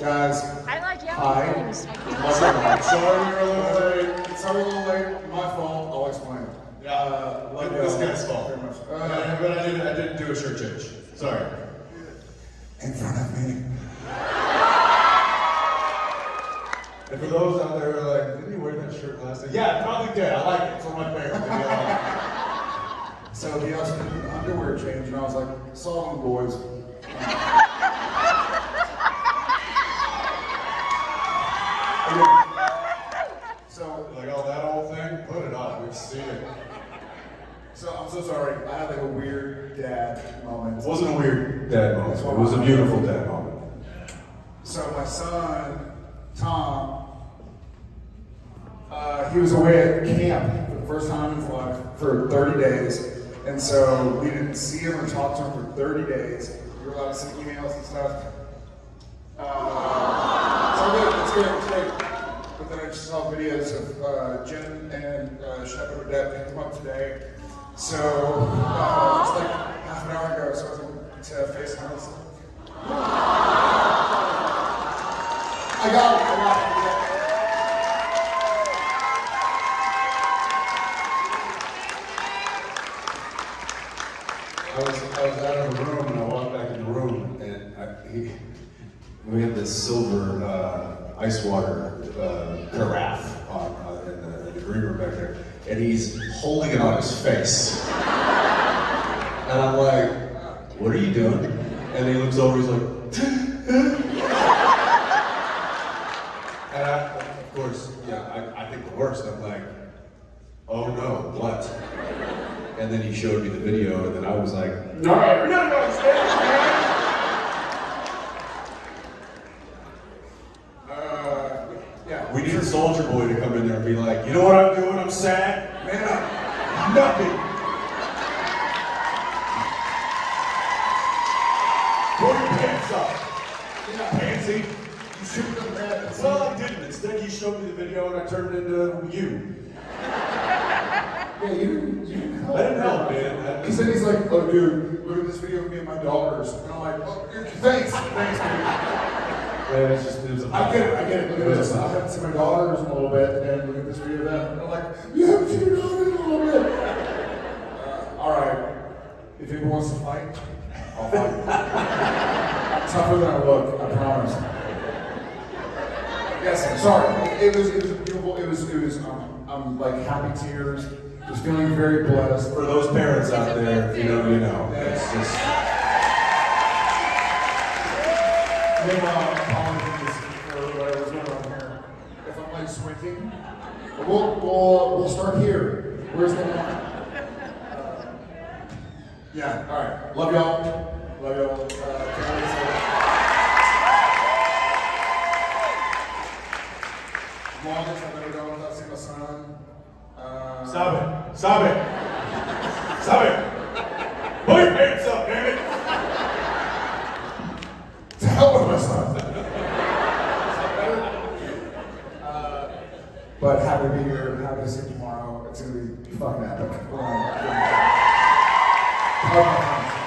Guys, I like yellow hi. things. Sorry you're a little late. Sorry you're a little late. My fault. I'll explain. Yeah, Uh, like love this y'all guy's fault. Very much. Uh, Uh, but I didn't, I didn't do a shirt change. Sorry. in front of me. And for those out there who are like, didn't he wear that shirt last night? Yeah, probably did. I like it. It's one of my favorites. Maybe So he asked me to do an underwear change, and I was like, "Saw them, boys." so, it. Like, oh, Put it on. We've seen it. so I'm so sorry. I had like a weird dad moment. It wasn't a weird dad moment. It was a beautiful dad moment. So my son, Tom, uh, he was away at camp for the first time in his life for 30 days. And so we didn't see him or talk to him for 30 days. We were allowed to send emails and stuff. Uh, so good, it's good, it's good. I saw videos of uh, Gen and uh, Shepherd Odette him up today. So uh, like half an hour ago, so I was able to with him. I got it. I got it. I was, I was out of the room and I walked back in the room and I, he, we had this silver uh, ice water uh, carafe on, uh, in, the, in the green room back there, and he's holding it on his face. And I'm like, what are you doing? And he looks over, he's like, and I, of course, yeah, I, I think the worst. I'm like, oh no, what? And then he showed me the video, and then I was like, no, no, no, stay, Uh, yeah. We need a soldier boy to come in there and be like, you know what I'm doing? I'm sad. Man up. Nothing. Pull your pants up. Yeah. Pansy. You should have done that. Well, I didn't. Instead, he showed me the video, and I turned it into you. Yeah, you, you didn't help. I didn't help, man. He said he's like, oh, dude, look at this video of me and my daughters. And I'm like, oh, dude, thanks, thanks, dude. Man, it's just, it was a I get it, I get it. Look at this. I haven't seen my daughters in a little bit, and look at this video of them. And I'm like, you haven't seen your daughters in a little bit. Uh, all right. If anyone wants to fight, I'll fight. Tougher than I look, I promise. Yes, sorry. It was, it was beautiful. It was, it was, um, um, like happy tears. I was feeling very blessed. For those parents out there, you know, you know. It's just. Apologies for whatever's going on here. If I'm like squinting, we'll, we'll, we'll start here. Where's the? Uh, yeah, all right. Love y'all. Love y'all. Uh, Longest I've ever without seeing my son. Uh. Pull your pants up, damn it. To hell with my son. uh, but happy to be here. Happy to see you tomorrow. It's gonna be fucking epic. Gonna- um,